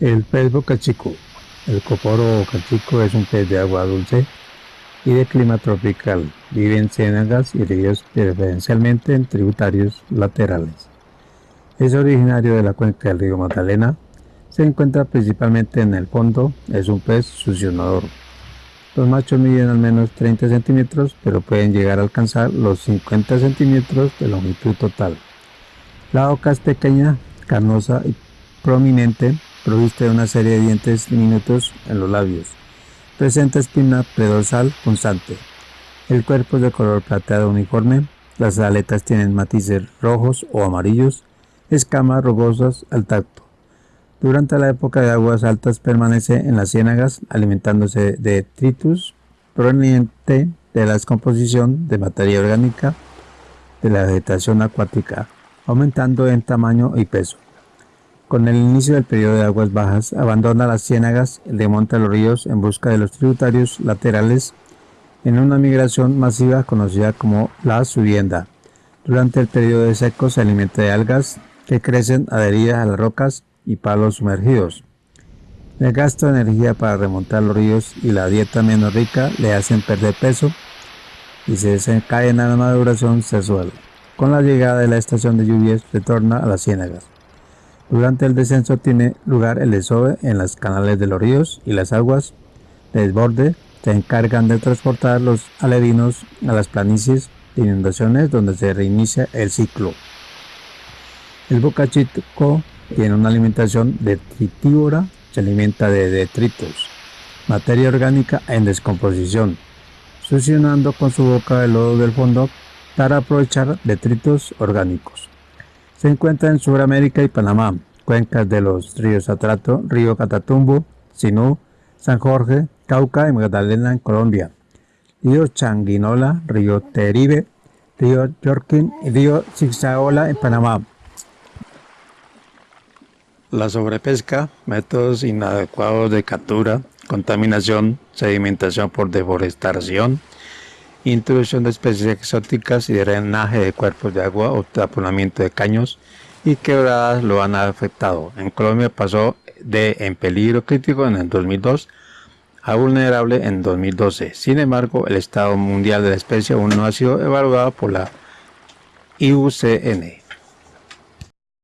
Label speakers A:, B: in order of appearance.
A: El pez bocachico. El coporo bocachico es un pez de agua dulce y de clima tropical. Vive en ciénagas y ríos preferencialmente en tributarios laterales. Es originario de la cuenca del río Magdalena. Se encuentra principalmente en el fondo. Es un pez succionador. Los machos miden al menos 30 centímetros, pero pueden llegar a alcanzar los 50 centímetros de longitud total. La boca es pequeña, carnosa y prominente, provista de una serie de dientes diminutos en los labios. Presenta espina predorsal constante. El cuerpo es de color plateado uniforme. Las aletas tienen matices rojos o amarillos, escamas rugosas al tacto. Durante la época de aguas altas permanece en las ciénagas alimentándose de detritus proveniente de la descomposición de materia orgánica de la vegetación acuática, aumentando en tamaño y peso. Con el inicio del periodo de aguas bajas, abandona las ciénagas, remonta los ríos en busca de los tributarios laterales en una migración masiva conocida como la subienda. Durante el periodo de seco se alimenta de algas que crecen adheridas a las rocas y palos sumergidos. El gasto de energía para remontar los ríos y la dieta menos rica le hacen perder peso y se desencadena la maduración sexual. Con la llegada de la estación de lluvias retorna a las ciénagas. Durante el descenso tiene lugar el desove en los canales de los ríos y las aguas de desborde se encargan de transportar los aledinos a las planicies de inundaciones donde se reinicia el ciclo. El bocachito tiene una alimentación detritívora, se alimenta de detritos, materia orgánica en descomposición, succionando con su boca el lodo del fondo para aprovechar detritos orgánicos. Se encuentra en Sudamérica y Panamá, cuencas de los ríos Atrato, río Catatumbo, Sinú, San Jorge, Cauca y Magdalena en Colombia, río Changuinola, río Teribe, río Yorkin y río Zigzagola en Panamá. La sobrepesca, métodos inadecuados de captura, contaminación, sedimentación por deforestación, introducción de especies exóticas y drenaje de cuerpos de agua o taponamiento de caños y quebradas lo han afectado. En Colombia pasó de en peligro crítico en el 2002 a vulnerable en 2012. Sin embargo, el estado mundial de la especie aún no ha sido evaluado por la IUCN.